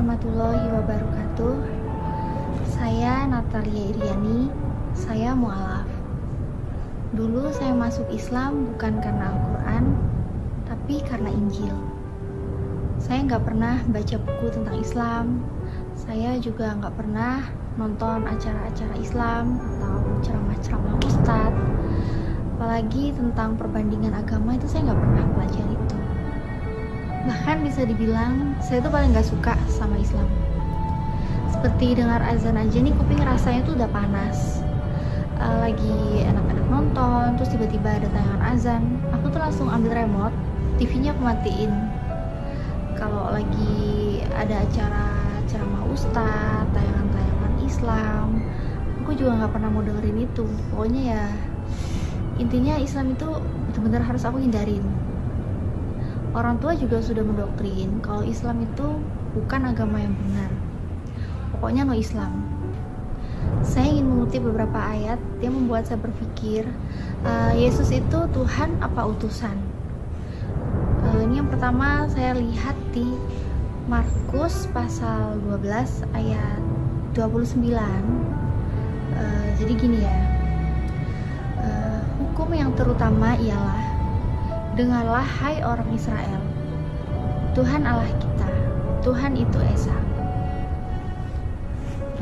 warahmatullahi wabarakatuh. Saya Natalia Iriani Saya mu'alaf. Dulu saya masuk Islam bukan karena Al-Quran Tapi karena Injil. Saya nggak pernah baca buku tentang Islam. Saya juga nggak pernah nonton acara-acara Islam Atau ceramah-ceramah ustadz. Apalagi tentang perbandingan agama itu saya nggak pernah pelajari bahkan bisa dibilang saya tuh paling gak suka sama Islam. Seperti dengar azan aja nih kuping rasanya tuh udah panas. Uh, lagi enak-enak nonton terus tiba-tiba ada tayangan azan. Aku tuh langsung ambil remote TV-nya aku matiin. Kalau lagi ada acara ceramah ustadz tayangan-tayangan Islam aku juga nggak pernah mau dengerin itu. Pokoknya ya intinya Islam itu benar-benar harus aku hindarin orang tua juga sudah mendoktrin kalau Islam itu bukan agama yang benar. Pokoknya no Islam. Saya ingin mengutip beberapa ayat yang membuat saya berpikir uh, Yesus itu Tuhan apa utusan. Uh, ini yang pertama saya lihat di Markus pasal 12 ayat 29. Uh, jadi gini ya. Uh, hukum yang terutama ialah Dengarlah hai orang Israel, Tuhan Allah kita, Tuhan itu Esa.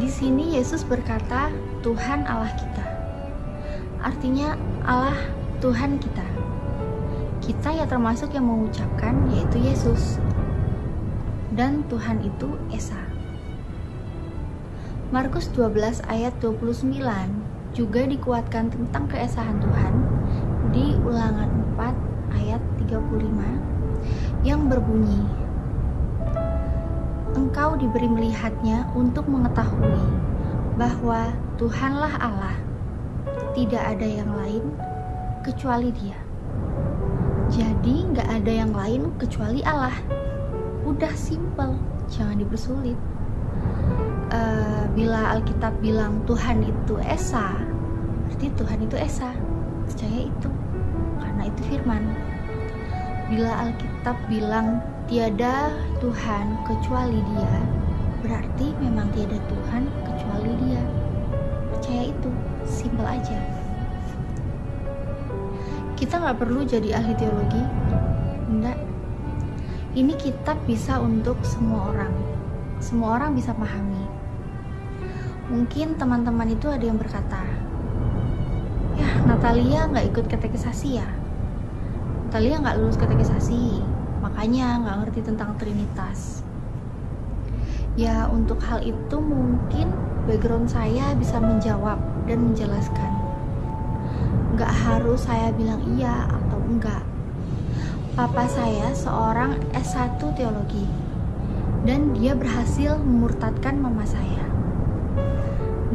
Di sini Yesus berkata, Tuhan Allah kita. Artinya Allah Tuhan kita. Kita ya termasuk yang mengucapkan yaitu Yesus. Dan Tuhan itu Esa. Markus 12 ayat 29 juga dikuatkan tentang keesahan Tuhan di ulangan 4 ayat 35 yang berbunyi Engkau diberi melihatnya untuk mengetahui bahwa Tuhanlah Allah. Tidak ada yang lain kecuali dia. Jadi nggak ada yang lain kecuali Allah. Udah simple jangan dipersulit. Uh, bila Alkitab bilang Tuhan itu Esa berarti Tuhan itu Esa. Percaya itu firman Bila Alkitab bilang tiada Tuhan kecuali Dia, berarti memang tiada Tuhan kecuali Dia. Percaya itu, simpel aja. Kita nggak perlu jadi ahli teologi, enggak. Ini kitab bisa untuk semua orang. Semua orang bisa pahami. Mungkin teman-teman itu ada yang berkata, ya Natalia nggak ikut katekisasi ya? Talia nggak lulus katekisasi, makanya nggak ngerti tentang Trinitas. Ya untuk hal itu mungkin background saya bisa menjawab dan menjelaskan. Nggak harus saya bilang iya atau enggak. Papa saya seorang S1 teologi dan dia berhasil memurtadkan mama saya.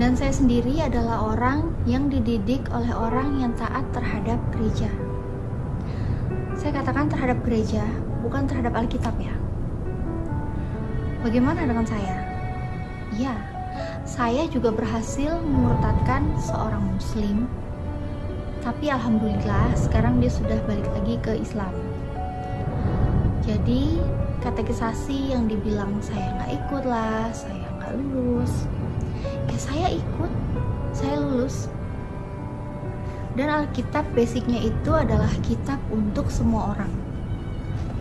Dan saya sendiri adalah orang yang dididik oleh orang yang taat terhadap gereja. Saya katakan terhadap gereja, bukan terhadap Alkitab ya. Bagaimana dengan saya? Ya, saya juga berhasil memurtadkan seorang muslim. Tapi alhamdulillah sekarang dia sudah balik lagi ke Islam. Jadi katekisasi yang dibilang saya nggak ikut lah, saya nggak lulus. Ya saya ikut, saya lulus dan Alkitab basicnya itu adalah kitab untuk semua orang.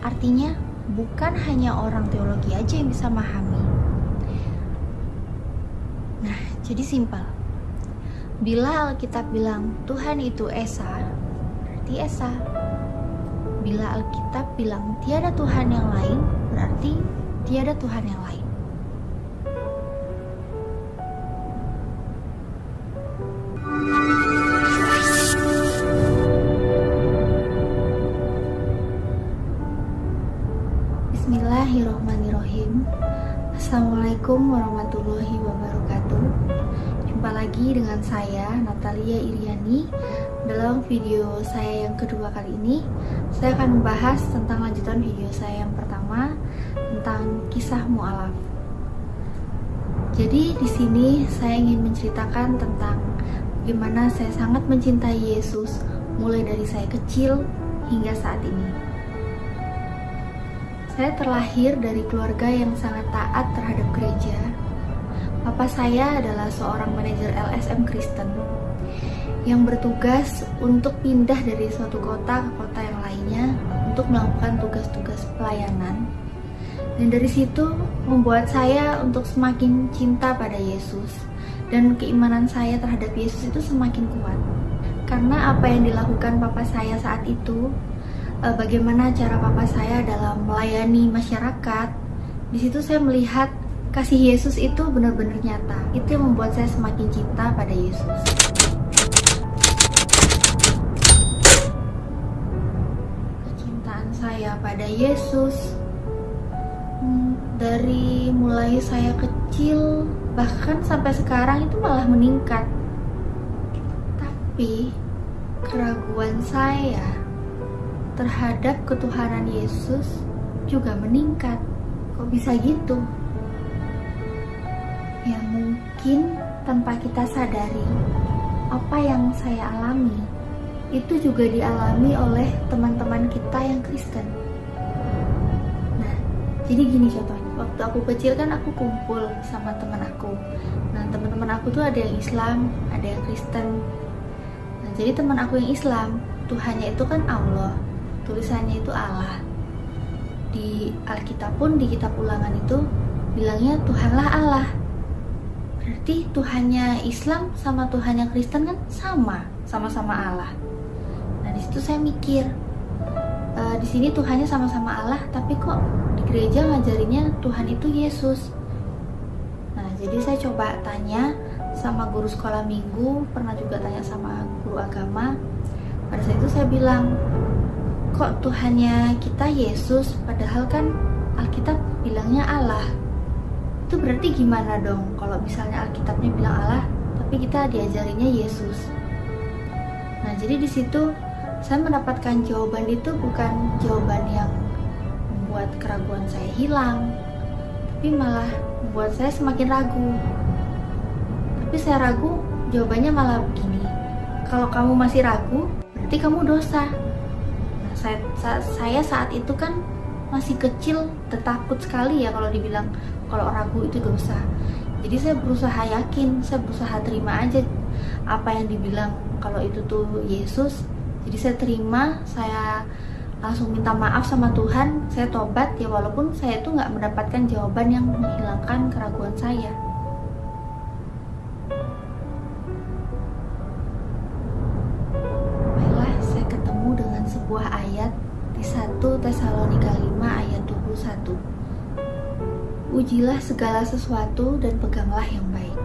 Artinya bukan hanya orang teologi aja yang bisa memahami. Nah, jadi simpel. Bila Alkitab bilang Tuhan itu Esa, berarti Esa. Bila Alkitab bilang tiada Tuhan yang lain, berarti tiada Tuhan yang lain. Saya Natalia Iriani Dalam video saya yang kedua kali ini Saya akan membahas tentang lanjutan video saya yang pertama Tentang kisah mu'alaf Jadi di sini saya ingin menceritakan tentang Bagaimana saya sangat mencintai Yesus Mulai dari saya kecil hingga saat ini Saya terlahir dari keluarga yang sangat taat terhadap gereja. Papa saya adalah seorang manajer LSM Kristen yang bertugas untuk pindah dari suatu kota ke kota yang lainnya untuk melakukan tugas-tugas pelayanan. Dan dari situ membuat saya untuk semakin cinta pada Yesus dan keimanan saya terhadap Yesus itu semakin kuat. Karena apa yang dilakukan papa saya saat itu, eh, bagaimana cara papa saya dalam melayani masyarakat, di situ saya melihat kasih Yesus itu benar-benar nyata. Itu yang membuat saya semakin cinta pada Yesus. Kecintaan saya pada Yesus hmm, dari mulai saya kecil bahkan sampai sekarang itu malah meningkat. Tapi keraguan saya terhadap ketuhanan Yesus juga meningkat. Kok bisa gitu? Mungkin tanpa kita sadari apa yang saya alami itu juga dialami oleh teman-teman kita yang Kristen. Nah, jadi gini contohnya. Waktu aku kecil kan aku kumpul sama teman aku. Nah, teman-teman aku tuh ada yang Islam, ada yang Kristen. Nah, jadi teman aku yang Islam, Tuhannya itu kan Allah, tulisannya itu Allah. Di Alkitab pun di kitab Ulangan itu bilangnya Tuhanlah Allah. Berarti Tuhannya Islam sama Tuhannya Kristen kan sama, sama-sama Allah. Nah di situ saya mikir, e, di sini Tuhannya sama-sama Allah, tapi kok di gereja ngajarinnya Tuhan itu Yesus. Nah jadi saya coba tanya sama guru sekolah minggu, pernah juga tanya sama guru agama. Pada saat itu saya bilang, kok Tuhannya kita Yesus, padahal kan Alkitab bilangnya Allah. Itu berarti gimana dong kalau misalnya Alkitabnya bilang Allah, tapi kita diajarinya Yesus. Nah, jadi di situ saya mendapatkan jawaban itu bukan jawaban yang membuat keraguan saya hilang, tapi malah membuat saya semakin ragu. Tapi saya ragu, jawabannya malah begini. Kalau kamu masih ragu, berarti kamu dosa. Nah, saya, saya saat itu kan masih kecil, tertakut sekali ya kalau dibilang kalau ragu itu dosa. Jadi saya berusaha yakin, saya berusaha terima aja apa yang dibilang. Kalau itu tuh Yesus jadi saya terima saya langsung minta maaf sama Tuhan saya tobat. Ya walaupun saya itu nggak mendapatkan jawaban yang menghilangkan keraguan saya Ujilah segala sesuatu dan peganglah yang baik.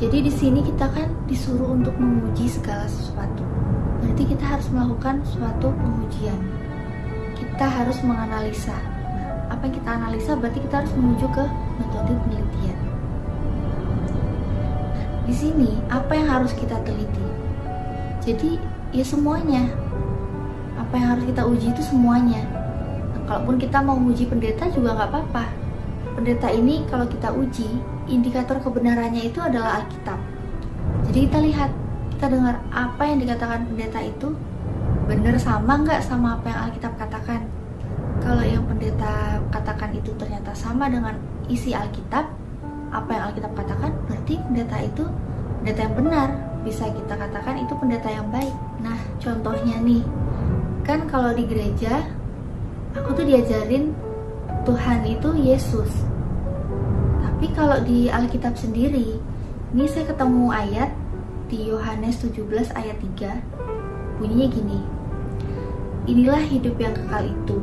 Jadi di sini kita kan disuruh untuk menguji segala sesuatu berarti kita harus melakukan suatu pengujian. Kita harus menganalisa. Nah, apa yang kita analisa berarti kita harus menuju ke metode penelitian. Nah, di sini apa yang harus kita teliti? Jadi ya semuanya. Apa yang harus kita uji itu semuanya. Nah, kalaupun kita mau uji pendeta juga nggak apa-apa. Pendeta ini kalau kita uji, indikator kebenarannya itu adalah Alkitab. Jadi kita lihat kita dengar apa yang dikatakan pendeta itu benar sama nggak sama apa yang Alkitab katakan? Kalau yang pendeta katakan itu ternyata sama dengan isi Alkitab apa yang Alkitab katakan berarti pendeta itu pendeta yang benar. Bisa kita katakan itu pendeta yang baik. Nah contohnya nih kan kalau di gereja aku tuh diajarin Tuhan itu Yesus. Tapi kalau di Alkitab sendiri ini saya ketemu ayat di Yohanes 17 ayat 3 bunyinya gini Inilah hidup yang kekal itu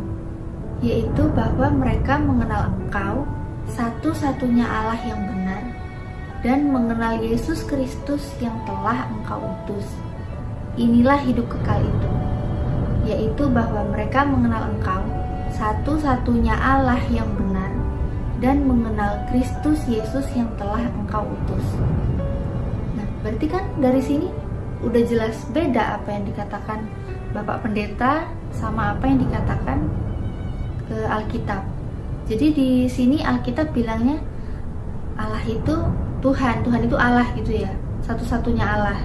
yaitu bahwa mereka mengenal engkau satu-satunya Allah yang benar dan mengenal Yesus Kristus yang telah engkau utus. Inilah hidup kekal itu yaitu bahwa mereka mengenal engkau satu-satunya Allah yang benar dan mengenal Kristus Yesus yang telah engkau utus. Berarti kan dari sini udah jelas beda apa yang dikatakan Bapak Pendeta sama apa yang dikatakan ke Alkitab. Jadi di sini Alkitab bilangnya Allah itu Tuhan, Tuhan itu Allah gitu ya, satu-satunya Allah.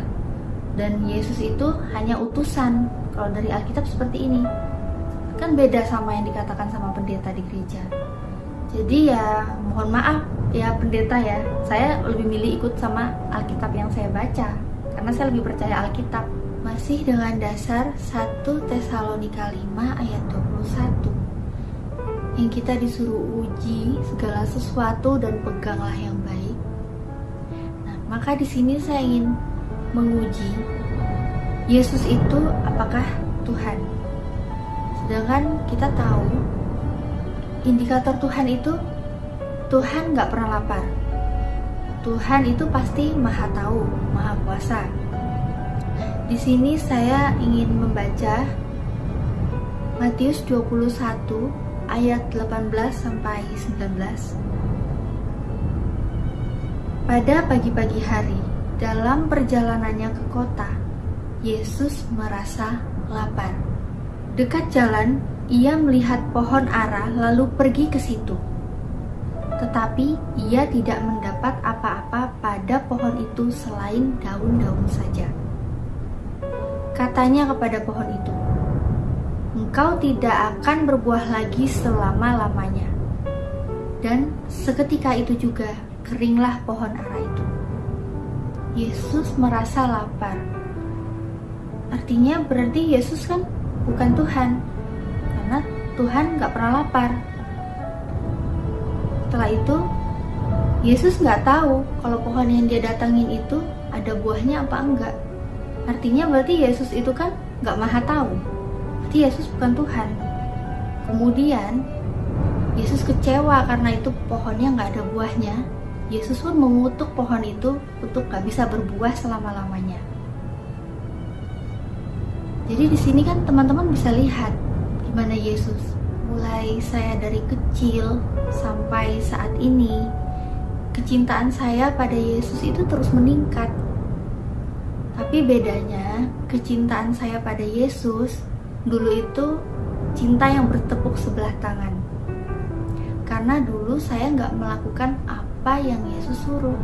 Dan Yesus itu hanya utusan. Kalau dari Alkitab seperti ini. Kan beda sama yang dikatakan sama pendeta di gereja. Jadi ya mohon maaf ya pendeta ya. Saya lebih milih ikut sama Alkitab yang saya baca karena saya lebih percaya Alkitab. Masih dengan dasar 1 Tesalonika 5 ayat 21 yang kita disuruh uji segala sesuatu dan peganglah yang baik. Nah maka di sini saya ingin menguji Yesus itu apakah Tuhan sedangkan kita tahu indikator Tuhan itu Tuhan nggak pernah lapar. Tuhan itu pasti maha tahu, maha kuasa. Di sini saya ingin membaca Matius 21 ayat 18 sampai 19. Pada pagi-pagi hari, dalam perjalanannya ke kota, Yesus merasa lapar. Dekat jalan, ia melihat pohon ara lalu pergi ke situ tetapi ia tidak mendapat apa-apa pada pohon itu selain daun-daun saja. Katanya kepada pohon itu, "Engkau tidak akan berbuah lagi selama-lamanya." Dan seketika itu juga keringlah pohon ara itu. Yesus merasa lapar. Artinya berarti Yesus kan bukan Tuhan, karena Tuhan gak pernah lapar setelah itu Yesus nggak tahu kalau pohon yang dia datangin itu ada buahnya apa enggak. Artinya berarti Yesus itu kan nggak maha tahu. Berarti Yesus bukan Tuhan. Kemudian Yesus kecewa karena itu pohonnya nggak ada buahnya. Yesus pun mengutuk pohon itu untuk nggak bisa berbuah selama-lamanya. Jadi di sini kan teman-teman bisa lihat gimana Yesus mulai saya dari kecil sampai saat ini, kecintaan saya pada Yesus itu terus meningkat. Tapi bedanya, kecintaan saya pada Yesus dulu itu cinta yang bertepuk sebelah tangan. Karena dulu saya nggak melakukan apa yang Yesus suruh.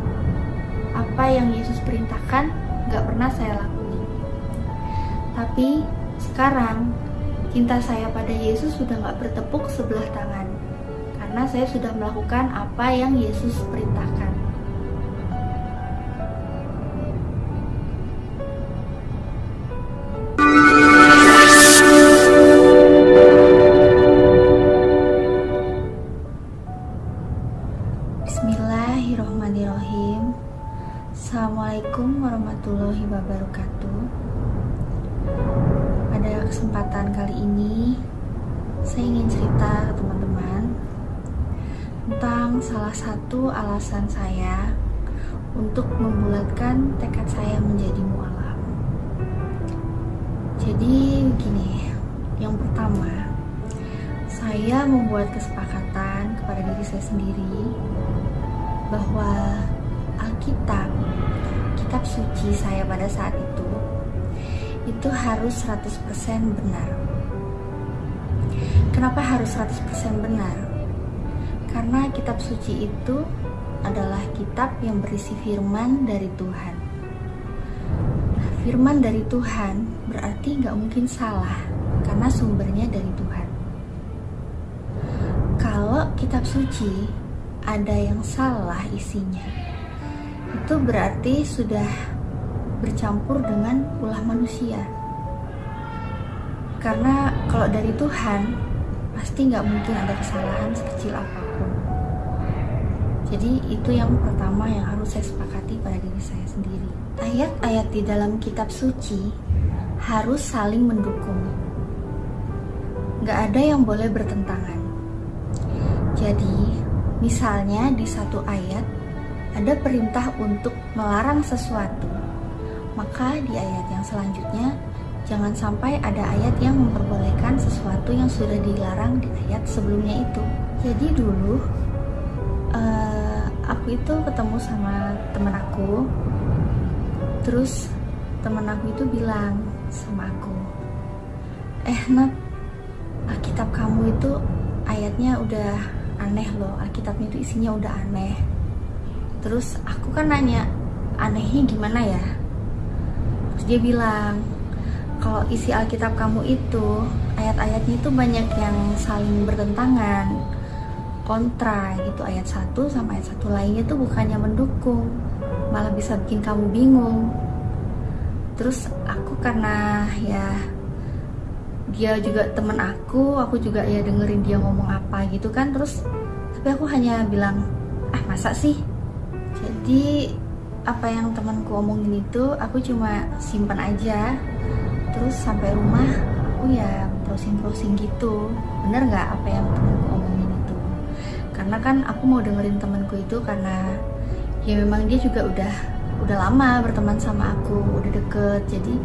Apa yang Yesus perintahkan nggak pernah saya lakuin. Tapi sekarang Cinta saya pada Yesus sudah gak bertepuk sebelah tangan, karena saya sudah melakukan apa yang Yesus perintahkan. Satu alasan saya untuk membulatkan tekad saya menjadi mualaf. Jadi begini, yang pertama saya membuat kesepakatan kepada diri saya sendiri bahwa Alkitab, kitab suci saya pada saat itu itu harus 100% benar. Kenapa harus 100% benar? Karena kitab suci itu adalah kitab yang berisi firman dari Tuhan. Nah, firman dari Tuhan berarti nggak mungkin salah karena sumbernya dari Tuhan. Kalau kitab suci ada yang salah isinya, itu berarti sudah bercampur dengan ulah manusia. Karena kalau dari Tuhan, pasti nggak mungkin ada kesalahan sekecil apa pun. Jadi itu yang pertama yang harus saya sepakati pada diri saya sendiri. Ayat-ayat di dalam kitab suci harus saling mendukung. Nggak ada yang boleh bertentangan. Jadi, misalnya di satu ayat ada perintah untuk melarang sesuatu maka di ayat yang selanjutnya jangan sampai ada ayat yang memperbolehkan sesuatu yang sudah dilarang di ayat sebelumnya itu. Jadi dulu uh, aku itu ketemu sama temen aku, terus temen aku itu bilang sama aku, eh Nat, Alkitab kamu itu ayatnya udah aneh loh, Alkitabnya itu isinya udah aneh. Terus aku kan nanya, anehnya gimana ya? dia bilang kalau isi Alkitab kamu itu ayat-ayatnya itu banyak yang saling bertentangan kontra gitu ayat satu sama ayat satu lainnya tuh bukannya mendukung malah bisa bikin kamu bingung. Terus aku karena ya dia juga temen aku aku juga ya dengerin dia ngomong apa gitu kan terus tapi aku hanya bilang ah masa sih? Jadi apa yang temanku omongin itu aku cuma simpan aja. Terus sampai rumah aku ya browsing-browsing gitu. Bener nggak apa yang temanku karena kan aku mau dengerin temanku itu karena ya memang dia juga udah udah lama berteman sama aku udah deket. Jadi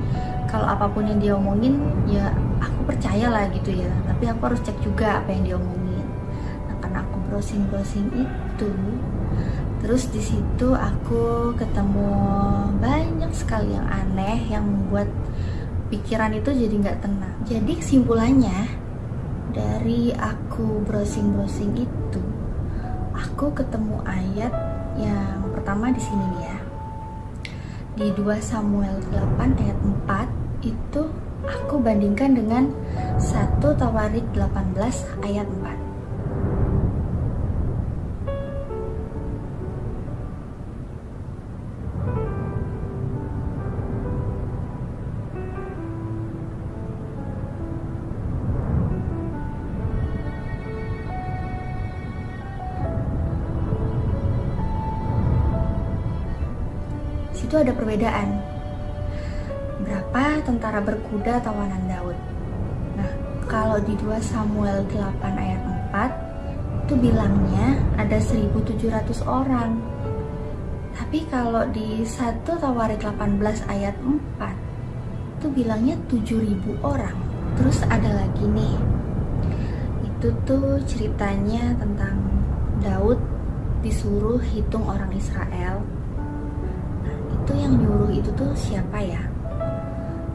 kalau apa pun yang dia omongin ya aku percaya lah gitu ya. Tapi aku harus cek juga apa yang dia omongin. Nah karena aku browsing browsing itu Terus di situ aku ketemu banyak sekali yang aneh yang membuat pikiran itu jadi nggak tenang. Jadi kesimpulannya dari aku browsing-browsing itu, aku ketemu ayat yang pertama di sini nih ya. Di 2 Samuel 8 ayat 4 itu aku bandingkan dengan 1 Tawarik 18 ayat 4. Perbedaan. Berapa tentara berkuda tawanan Daud? Nah, kalau di 2 Samuel 8 ayat 4 itu bilangnya ada 1700 orang. Tapi kalau di 1 Tawarik 18 ayat 4 itu bilangnya 7000 orang. Terus ada lagi nih. Itu tuh ceritanya tentang Daud disuruh hitung orang Israel itu yang nyuruh itu tuh siapa ya?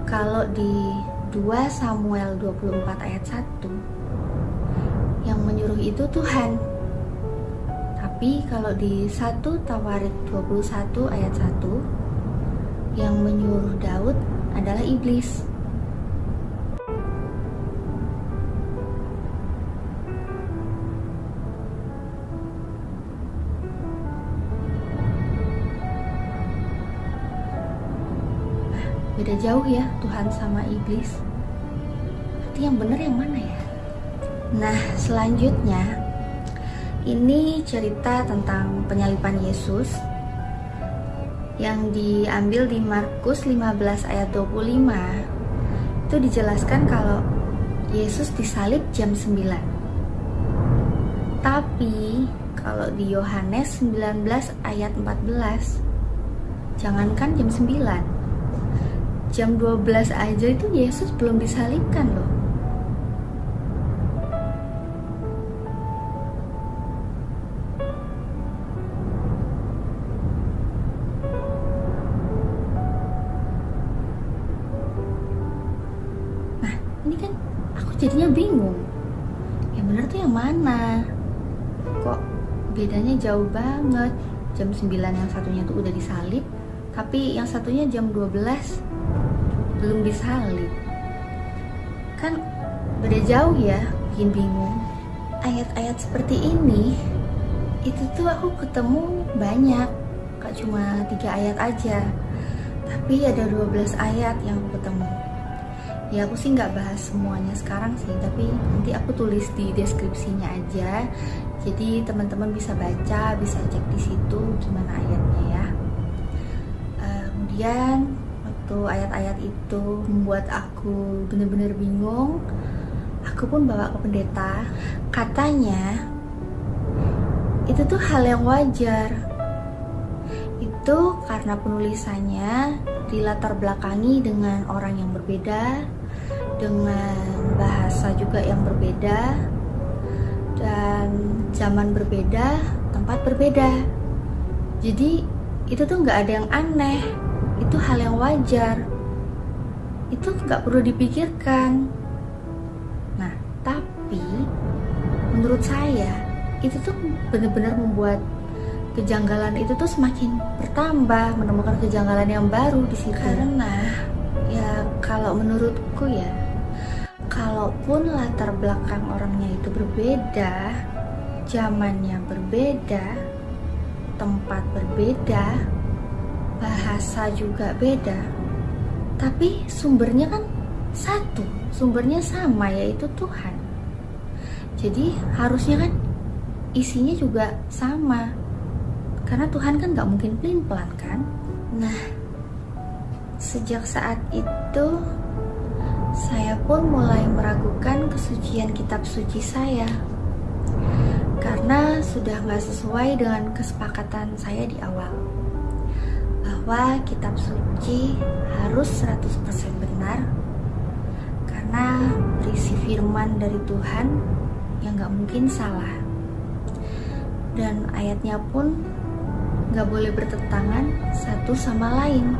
Kalau di 2 Samuel 24 ayat 1 yang menyuruh itu Tuhan. Tapi kalau di 1 Tawarik 21 ayat 1 yang menyuruh Daud adalah iblis. Beda jauh ya Tuhan sama iblis. Berarti yang benar yang mana ya? Nah selanjutnya ini cerita tentang penyalipan Yesus yang diambil di Markus 15 ayat 25 itu dijelaskan kalau Yesus disalib jam 9 tapi kalau di Yohanes 19 ayat 14 jangankan jam 9 jam 12 aja itu Yesus belum disalibkan loh. Nah ini kan aku jadinya bingung. Yang bener tuh yang mana? Kok bedanya jauh banget? Jam 9 yang satunya tuh udah disalib Tapi yang satunya jam 12 belum disalib kan beda jauh ya bikin bingung. Ayat-ayat seperti ini itu tuh aku ketemu banyak. Gak cuma tiga ayat aja tapi ada 12 ayat yang aku ketemu. Ya aku sih nggak bahas semuanya sekarang sih tapi nanti aku tulis di deskripsinya aja. Jadi teman-teman bisa baca bisa cek di situ gimana ayatnya ya. Uh, kemudian waktu ayat-ayat itu membuat aku bener-bener bingung. Aku pun bawa ke pendeta. Katanya itu tuh hal yang wajar. Itu karena penulisannya dilatar belakangi dengan orang yang berbeda dengan bahasa juga yang berbeda dan zaman berbeda tempat berbeda. Jadi itu tuh nggak ada yang aneh itu hal yang wajar. Itu nggak perlu dipikirkan. Nah tapi menurut saya itu tuh benar-benar membuat kejanggalan itu tuh semakin bertambah menemukan kejanggalan yang baru di situ. Karena ya kalau menurutku ya kalaupun latar belakang orangnya itu berbeda zamannya berbeda tempat berbeda bahasa juga beda tapi sumbernya kan satu sumbernya sama yaitu Tuhan. Jadi harusnya kan isinya juga sama karena Tuhan kan gak mungkin pelin pelan kan? Nah sejak saat itu saya pun mulai meragukan kesucian kitab suci saya karena sudah gak sesuai dengan kesepakatan saya di awal bahwa kitab suci harus 100% benar karena berisi firman dari Tuhan yang gak mungkin salah. Dan ayatnya pun gak boleh bertentangan satu sama lain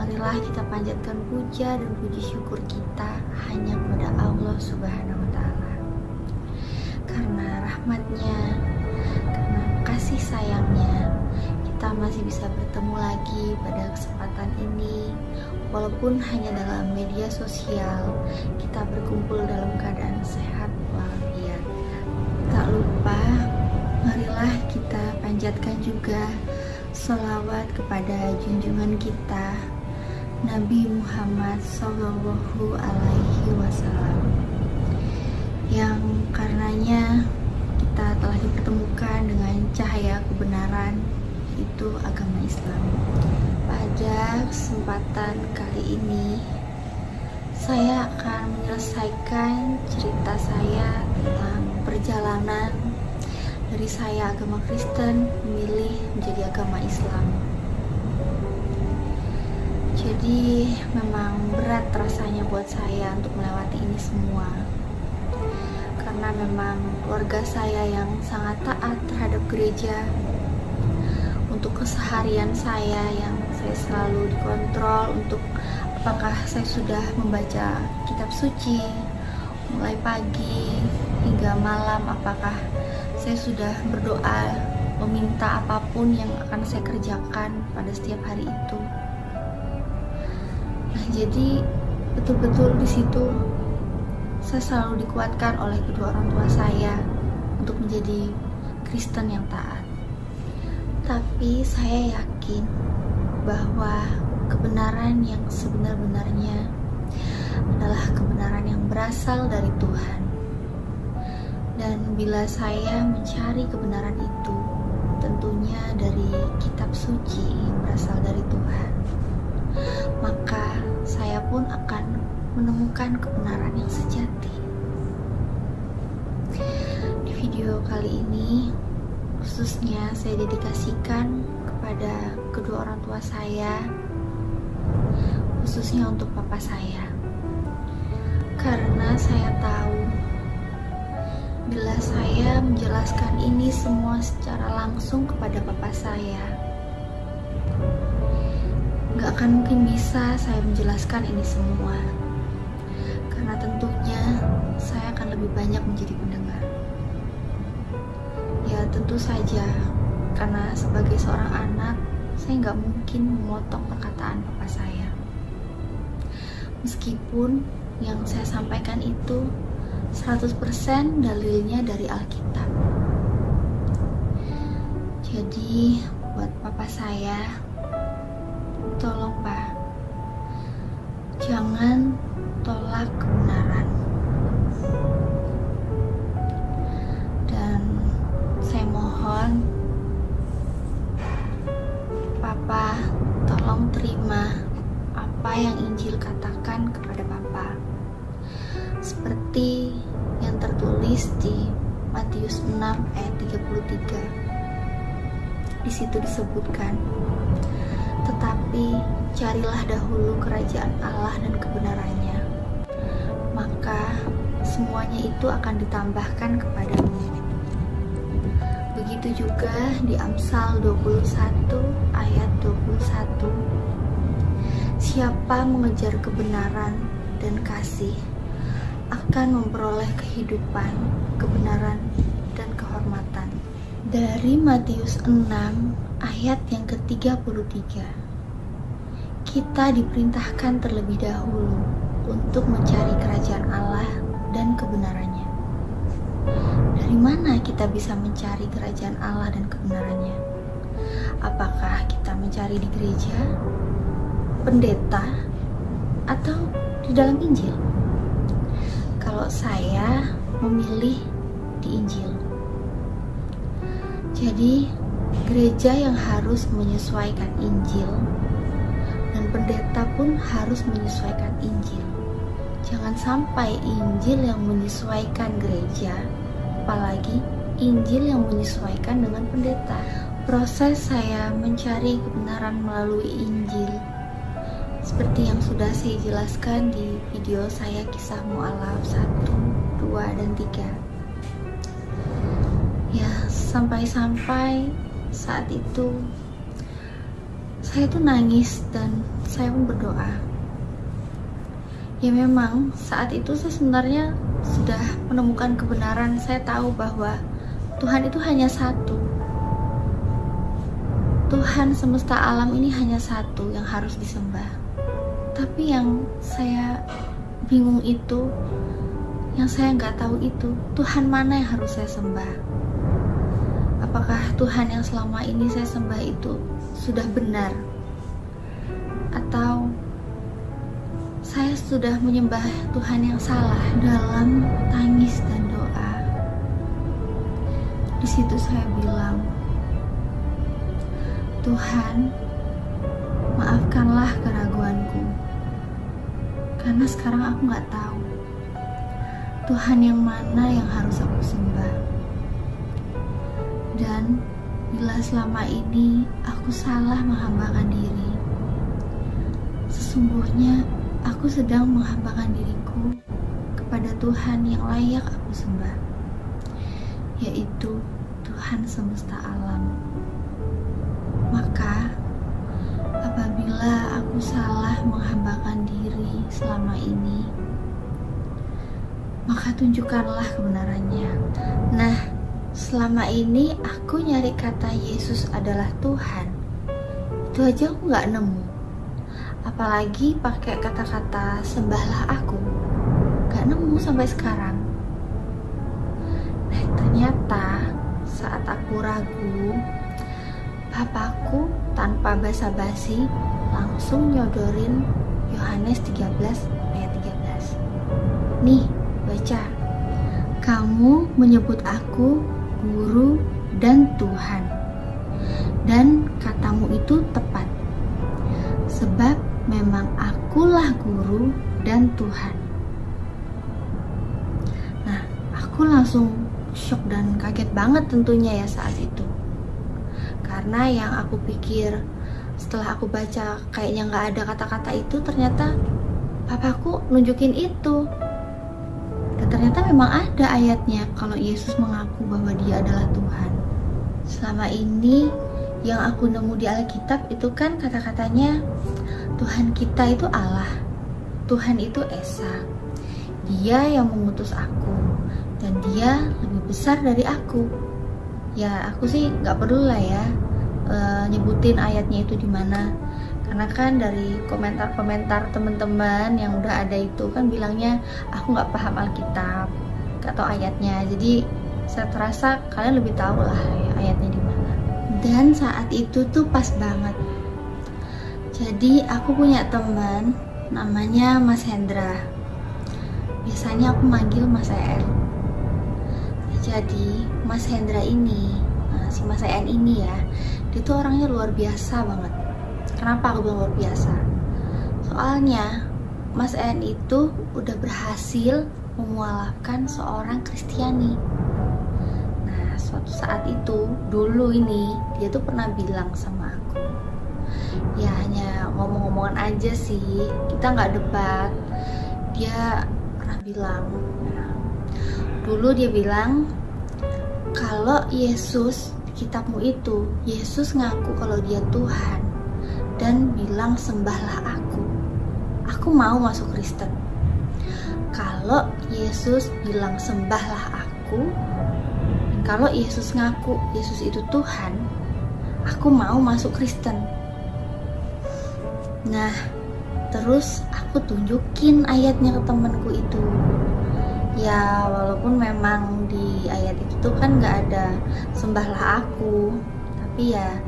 Marilah kita panjatkan puja dan puji syukur kita Hanya kepada Allah subhanahu wa ta'ala. Karena rahmatnya Karena kasih sayangnya kita masih bisa bertemu lagi pada kesempatan ini. Walaupun hanya dalam media sosial kita berkumpul dalam keadaan sehat walafiat. Tak lupa marilah kita panjatkan juga salawat kepada junjungan kita Nabi Muhammad Sallallahu Alaihi Wasallam yang karenanya kita telah dipertemukan dengan cahaya kebenaran itu agama Islam. Pada kesempatan kali ini, saya akan menyelesaikan cerita saya tentang perjalanan dari saya agama Kristen memilih menjadi agama Islam. Jadi memang berat rasanya buat saya untuk melewati ini semua. Karena memang keluarga saya yang sangat taat terhadap gereja. Untuk keseharian saya yang saya selalu dikontrol untuk apakah saya sudah membaca kitab suci mulai pagi hingga malam apakah saya sudah berdoa meminta apa pun yang akan saya kerjakan pada setiap hari itu nah jadi betul-betul di situ saya selalu dikuatkan oleh kedua orang tua saya untuk menjadi Kristen yang taat tapi saya yakin bahwa kebenaran yang sebenar-benarnya adalah kebenaran yang berasal dari Tuhan. Dan bila saya mencari kebenaran itu, tentunya dari kitab suci yang berasal dari Tuhan, maka pun akan menemukan kebenaran yang sejati. Di video kali ini, khususnya saya dedikasikan kepada kedua orang tua saya khususnya untuk papa saya karena saya tahu bila saya menjelaskan ini semua secara langsung kepada papa saya gak akan mungkin bisa saya menjelaskan ini semua karena tentunya saya akan lebih banyak menjadi pendengar Ya tentu saja, karena sebagai seorang anak, saya nggak mungkin memotong perkataan papa saya. Meskipun yang saya sampaikan itu 100% dalilnya dari Alkitab. Jadi, buat papa saya, tolong pak, jangan tolak kebenaran. mohon Papa tolong terima apa yang Injil katakan kepada Papa. Seperti yang tertulis di Matius 6 ayat 33 di situ disebutkan Tetapi carilah dahulu kerajaan Allah dan kebenarannya, maka semuanya itu akan ditambahkan kepadamu. Begitu juga di Amsal 21 ayat 21. Siapa mengejar kebenaran dan kasih akan memperoleh kehidupan, kebenaran. Dari Matius 6 ayat yang ke-33. Kita diperintahkan terlebih dahulu untuk mencari kerajaan Allah dan kebenarannya. Dari mana kita bisa mencari kerajaan Allah dan kebenarannya? Apakah kita mencari di gereja, pendeta, atau di dalam Injil? Kalau saya memilih di Injil. Jadi, gereja yang harus menyesuaikan Injil dan pendeta pun harus menyesuaikan Injil. Jangan sampai Injil yang menyesuaikan gereja, apalagi Injil yang menyesuaikan dengan pendeta. Proses saya mencari kebenaran melalui Injil seperti yang sudah saya jelaskan di video saya kisah mu'alaf 1, 2, dan 3 Ya, sampai-sampai saat itu saya tuh nangis dan saya pun berdoa. Ya memang saat itu saya sebenarnya sudah menemukan kebenaran. Saya tahu bahwa Tuhan itu hanya satu. Tuhan semesta alam ini hanya satu yang harus disembah. Tapi yang saya bingung itu yang saya nggak tahu itu Tuhan mana yang harus saya sembah apakah Tuhan yang selama ini saya sembah itu sudah benar? Atau saya sudah menyembah Tuhan yang salah dalam tangis dan doa? Di situ saya bilang Tuhan maafkanlah keraguanku. Karena sekarang aku nggak tahu Tuhan yang mana yang harus aku sembah. Dan bila selama ini aku salah menghambakan diri, sesungguhnya aku sedang menghambakan diriku kepada Tuhan yang layak aku sembah, yaitu Tuhan semesta alam. Maka apabila aku salah menghambakan diri selama ini, maka tunjukkanlah kebenarannya. Nah, selama ini aku nyari kata Yesus adalah Tuhan. Itu aja aku nggak nemu. Apalagi pakai kata-kata sembahlah aku. Gak nemu sampai sekarang. Nah, ternyata saat aku ragu, papaku tanpa basa-basi langsung nyodorin Yohanes 13 ayat 13. Nih, baca. Kamu menyebut aku guru dan Tuhan. Dan katamu itu tepat. Sebab memang akulah guru dan Tuhan. Nah, aku langsung shock dan kaget banget tentunya ya saat itu karena yang aku pikir setelah aku baca kayaknya nggak ada kata-kata itu ternyata papaku nunjukin itu ternyata memang ada ayatnya kalau Yesus mengaku bahwa dia adalah Tuhan. Selama ini yang aku nemu di Alkitab itu kan kata-katanya Tuhan kita itu Allah Tuhan itu Esa. Dia yang mengutus aku dan dia lebih besar dari aku. Ya aku sih nggak perlu lah ya uh, nyebutin ayatnya itu di mana karena kan dari komentar-komentar teman-teman yang udah ada itu kan bilangnya aku nggak paham Alkitab atau ayatnya. Jadi saya terasa kalian lebih tahu lah ya, ayatnya di mana. Dan saat itu tuh pas banget. Jadi aku punya teman namanya Mas Hendra. Biasanya aku manggil Mas EN jadi Mas Hendra ini nah, si Mas En ini ya dia tuh orangnya luar biasa banget kenapa aku bilang luar biasa? Soalnya Mas En itu udah berhasil memualafkan seorang Kristiani. Nah suatu saat itu dulu ini dia tuh pernah bilang sama aku ya hanya ngomong-ngomongan aja sih kita nggak debat. Dia pernah bilang dulu dia bilang kalau Yesus kitabmu itu Yesus ngaku kalau dia Tuhan dan bilang sembahlah aku. Aku mau masuk Kristen. Kalau Yesus bilang sembahlah aku kalau Yesus ngaku Yesus itu Tuhan aku mau masuk Kristen. Nah terus aku tunjukin ayatnya ke temanku itu. Ya walaupun memang di ayat itu kan nggak ada sembahlah aku tapi ya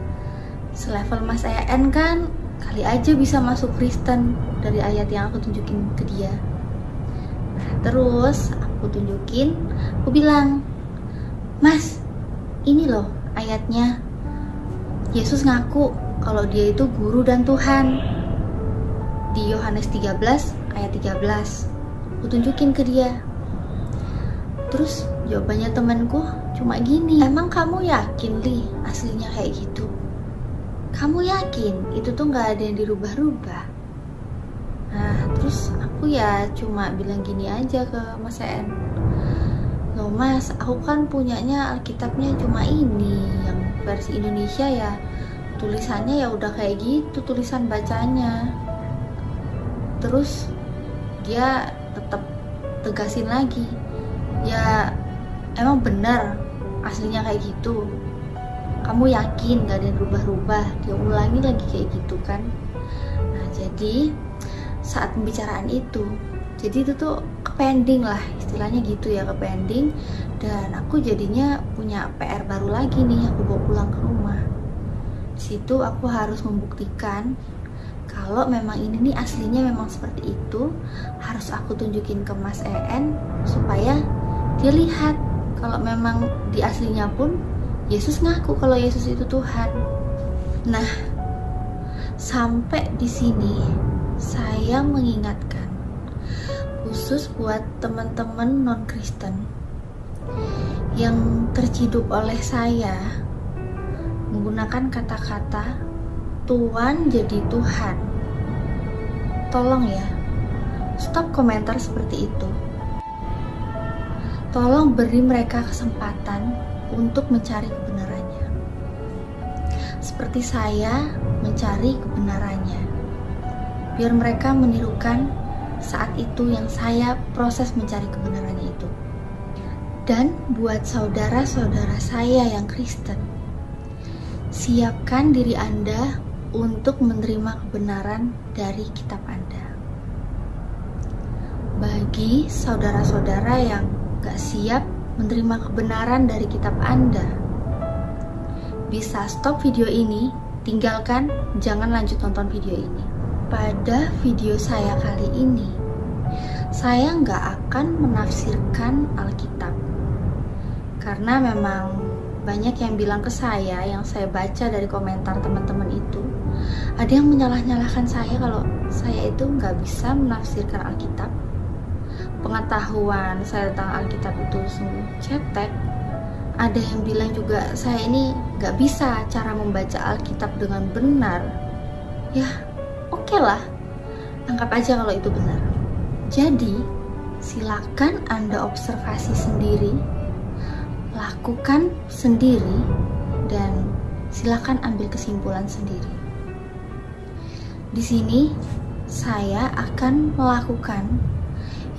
selevel Mas En kan kali aja bisa masuk Kristen dari ayat yang aku tunjukin ke dia. Nah terus aku tunjukin aku bilang Mas ini loh ayatnya. Yesus ngaku kalau dia itu guru dan Tuhan. Di Yohanes 13 ayat 13 aku tunjukin ke dia. Terus jawabannya temanku cuma gini, emang kamu yakin li aslinya kayak gitu? Kamu yakin itu tuh nggak ada yang dirubah-rubah? Nah terus aku ya cuma bilang gini aja ke Mas En Loh mas, aku kan punyanya Alkitabnya cuma ini Yang versi Indonesia ya. Tulisannya ya udah kayak gitu tulisan bacanya. Terus dia tetap tegasin lagi. Ya emang benar aslinya kayak gitu kamu yakin gak ada yang rubah-rubah dia ulangi lagi kayak gitu kan? Nah jadi saat pembicaraan itu jadi itu tuh kepending lah istilahnya gitu ya kepending. Dan aku jadinya punya PR baru lagi nih aku bawa pulang ke rumah. Situ aku harus membuktikan kalau memang ini nih aslinya memang seperti itu harus aku tunjukin ke Mas En supaya dia lihat kalau memang di aslinya pun Yesus ngaku kalau Yesus itu Tuhan. Nah, sampai di sini saya mengingatkan khusus buat teman-teman non-Kristen yang terciduk oleh saya menggunakan kata-kata Tuhan jadi Tuhan. Tolong ya, stop komentar seperti itu. Tolong beri mereka kesempatan untuk mencari kebenarannya. Seperti saya mencari kebenarannya. Biar mereka menirukan saat itu yang saya proses mencari kebenarannya itu. Dan buat saudara-saudara saya yang Kristen, siapkan diri Anda untuk menerima kebenaran dari kitab Anda. Bagi saudara-saudara yang gak siap menerima kebenaran dari kitab Anda, bisa stop video ini, tinggalkan, jangan lanjut nonton video ini. Pada video saya kali ini, saya nggak akan menafsirkan Alkitab. Karena memang banyak yang bilang ke saya, yang saya baca dari komentar teman-teman itu, ada yang menyalah-nyalahkan saya kalau saya itu nggak bisa menafsirkan Alkitab pengetahuan saya tentang Alkitab itu cetek. Ada yang bilang juga saya ini gak bisa cara membaca Alkitab dengan benar. Ya oke okay lah. Anggap aja kalau itu benar. Jadi silakan anda observasi sendiri lakukan sendiri dan silakan ambil kesimpulan sendiri. Di sini saya akan melakukan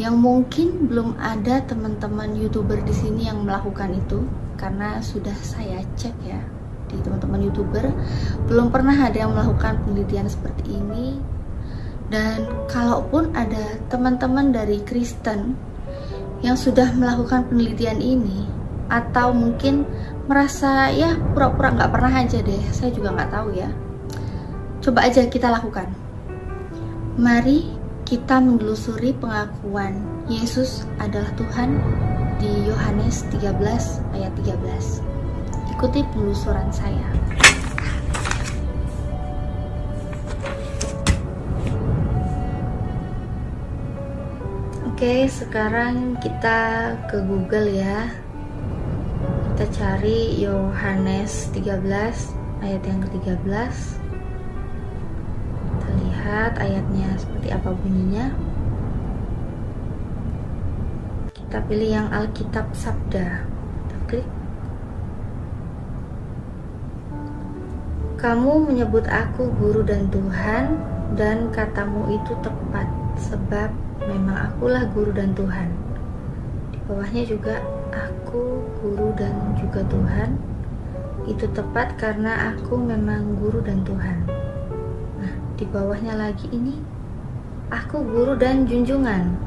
yang mungkin belum ada teman-teman youtuber di sini yang melakukan itu karena sudah saya cek ya di teman-teman youtuber belum pernah ada yang melakukan penelitian seperti ini. Dan kalaupun ada teman-teman dari Kristen yang sudah melakukan penelitian ini atau mungkin merasa ya pura-pura nggak -pura pernah aja deh saya juga nggak tahu ya coba aja kita lakukan. Mari kita menelusuri pengakuan Yesus adalah Tuhan di Yohanes 13 ayat 13. Ikuti penelusuran saya. Oke, sekarang kita ke Google ya. Kita cari Yohanes 13 ayat yang ke-13. Lihat ayatnya seperti apa bunyinya. Kita pilih yang Alkitab Sabda. Kita klik. Kamu menyebut aku guru dan Tuhan dan katamu itu tepat sebab memang akulah guru dan Tuhan. Di bawahnya juga aku guru dan juga Tuhan. Itu tepat karena aku memang guru dan Tuhan. Di bawahnya lagi ini aku guru dan junjungan.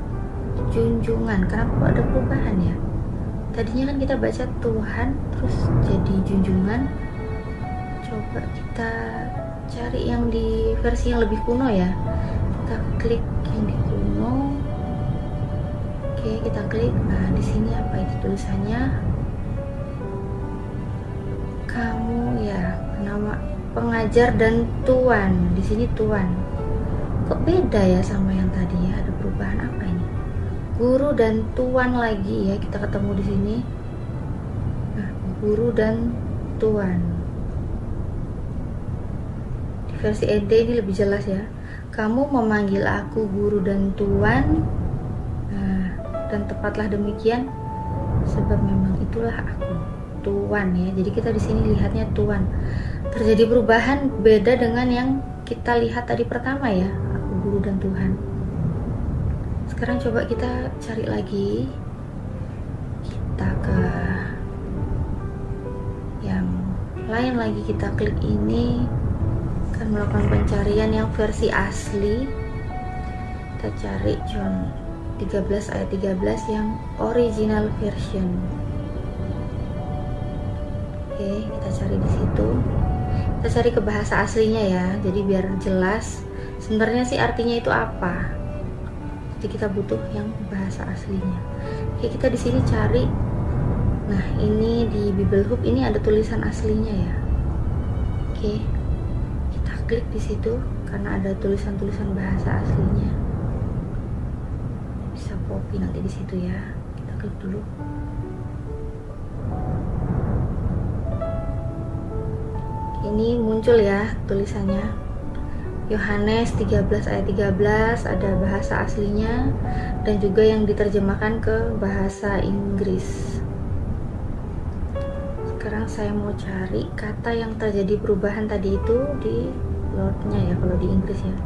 Junjungan, kenapa ada perubahan ya? Tadinya kan kita baca Tuhan terus jadi junjungan. Coba kita cari yang di versi yang lebih kuno ya. Kita klik yang di kuno. Oke kita klik. Nah di sini apa itu tulisannya? Kamu ya nama pengajar dan tuan. Di sini tuan. Kok beda ya sama yang tadi ya? Ada perubahan apa ini? Guru dan tuan lagi ya kita ketemu di sini. Nah guru dan tuan. Versi ED ini lebih jelas ya. Kamu memanggil aku guru dan tuan. Nah, dan tepatlah demikian sebab memang itulah aku. Tuan ya jadi kita di sini lihatnya tuan terjadi perubahan beda dengan yang kita lihat tadi pertama ya aku guru dan Tuhan. Sekarang coba kita cari lagi. Kita ke yang lain lagi kita klik ini. Akan melakukan pencarian yang versi asli. Kita cari John 13 ayat 13 yang original version. Oke kita cari di situ kita cari ke bahasa aslinya ya. Jadi biar jelas sebenarnya sih artinya itu apa? Jadi kita butuh yang bahasa aslinya. Oke kita di sini cari. Nah ini di Bible Hub ini ada tulisan aslinya ya. Oke klik di situ karena ada tulisan-tulisan bahasa aslinya. Bisa copy nanti di situ ya. Kita klik dulu ini muncul ya tulisannya. Yohanes 13 ayat 13 ada bahasa aslinya dan juga yang diterjemahkan ke bahasa Inggris. Sekarang saya mau cari kata yang terjadi perubahan tadi itu di lordnya ya kalau di Inggris ya.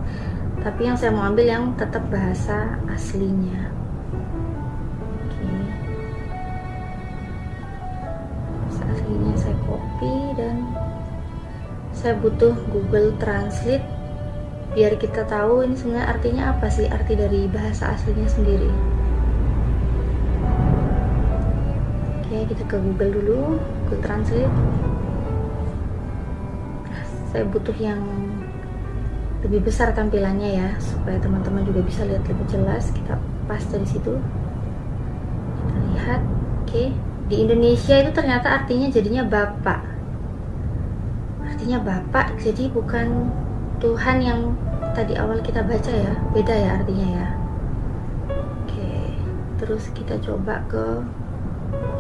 Tapi yang saya mau ambil yang tetap bahasa aslinya saya butuh Google Translate biar kita tahu ini sebenarnya artinya apa sih arti dari bahasa aslinya sendiri. Oke kita ke Google dulu Google Translate. Saya butuh yang lebih besar tampilannya ya supaya teman-teman juga bisa lihat lebih jelas. Kita pas dari situ. Kita lihat oke. Di Indonesia itu ternyata artinya jadinya bapak artinya bapak jadi bukan Tuhan yang tadi awal kita baca ya. Beda ya artinya ya. Oke terus kita coba ke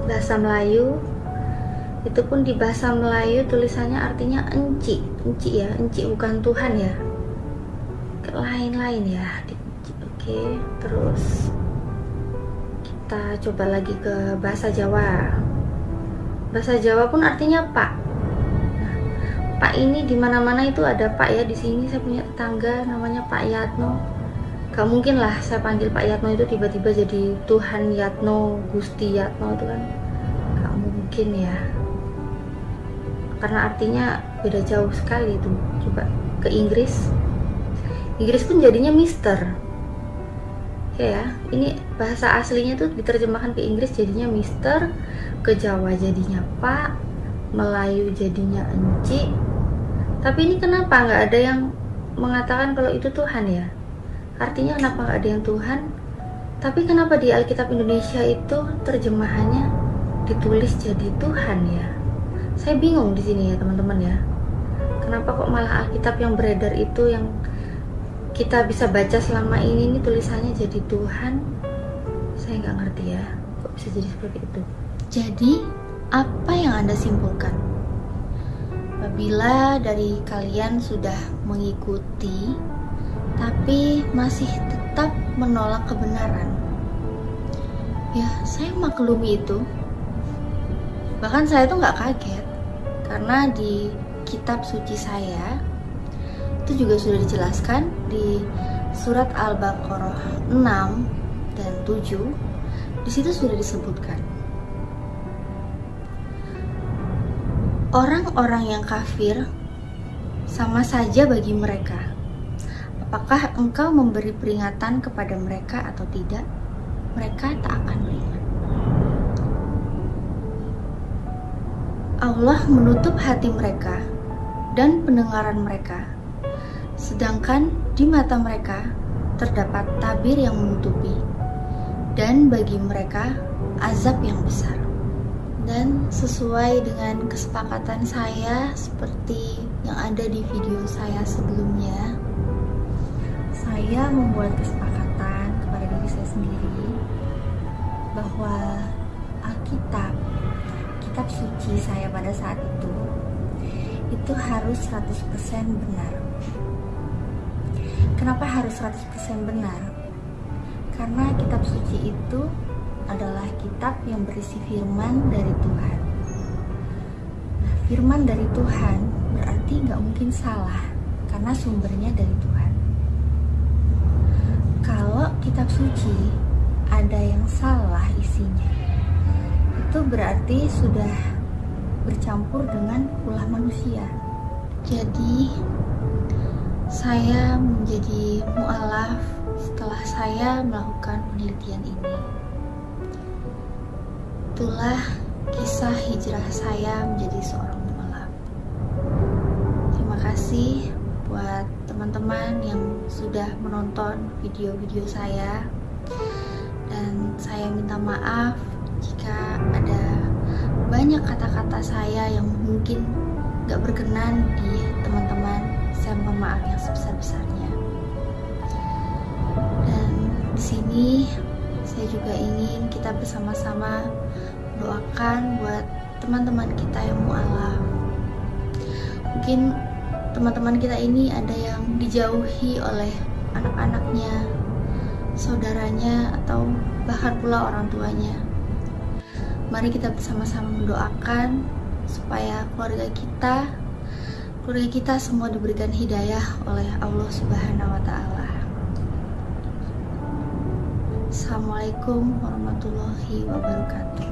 bahasa Melayu. Itu pun di bahasa Melayu tulisannya artinya enci. Enci ya enci bukan Tuhan ya. Lain-lain ya oke terus kita coba lagi ke bahasa Jawa. Bahasa Jawa pun artinya pak pak ini di mana-mana itu ada pak ya di sini saya punya tetangga namanya Pak Yatno. Gak mungkin lah saya panggil Pak Yatno itu tiba-tiba jadi Tuhan Yatno Gusti Yatno itu kan. Gak mungkin ya. Karena artinya beda jauh sekali itu. Coba ke Inggris. Inggris pun jadinya Mister. Ya ini bahasa aslinya tuh diterjemahkan ke Inggris jadinya Mister ke Jawa jadinya Pak Melayu jadinya Enci tapi ini kenapa? Nggak ada yang mengatakan kalau itu Tuhan ya? Artinya kenapa nggak ada yang Tuhan? Tapi kenapa di Alkitab Indonesia itu terjemahannya ditulis jadi Tuhan ya? Saya bingung di sini ya teman-teman ya. Kenapa kok malah Alkitab yang beredar itu yang kita bisa baca selama ini ini tulisannya jadi Tuhan? Saya nggak ngerti ya kok bisa jadi seperti itu? Jadi apa yang anda simpulkan apabila dari kalian sudah mengikuti tapi masih tetap menolak kebenaran. Ya, saya maklumi itu. Bahkan saya tuh nggak kaget karena di kitab suci saya itu juga sudah dijelaskan di surat Al-Baqarah 6 dan 7 di situ sudah disebutkan orang-orang yang kafir sama saja bagi mereka. Apakah engkau memberi peringatan kepada mereka atau tidak? Mereka tak akan beriman. Allah menutup hati mereka dan pendengaran mereka, sedangkan di mata mereka terdapat tabir yang menutupi, dan bagi mereka azab yang besar dan sesuai dengan kesepakatan saya seperti yang ada di video saya sebelumnya saya membuat kesepakatan kepada diri saya sendiri bahwa Alkitab kitab suci saya pada saat itu itu harus 100% benar. Kenapa harus 100% benar? Karena kitab suci itu adalah kitab yang berisi firman dari Tuhan. Nah, firman dari Tuhan berarti nggak mungkin salah karena sumbernya dari Tuhan. Kalau kitab suci ada yang salah isinya, itu berarti sudah bercampur dengan ulah manusia. Jadi saya menjadi mualaf setelah saya melakukan penelitian ini. Itulah kisah hijrah saya menjadi seorang mualaf. Terima kasih buat teman-teman yang sudah menonton video-video saya. Dan saya minta maaf jika ada banyak kata-kata saya yang mungkin gak berkenan di teman-teman. Saya minta maaf yang sebesar-besarnya. Dan di sini saya juga ingin kita bersama-sama doakan buat teman-teman kita yang mualaf. Mungkin teman-teman kita ini ada yang dijauhi oleh anak-anaknya, saudaranya, atau bahkan pula orang tuanya. Mari kita bersama-sama mendoakan supaya keluarga kita, keluarga kita semua diberikan hidayah oleh Allah Subhanahu wa Ta'ala. Assalamualaikum warahmatullahi wabarakatuh.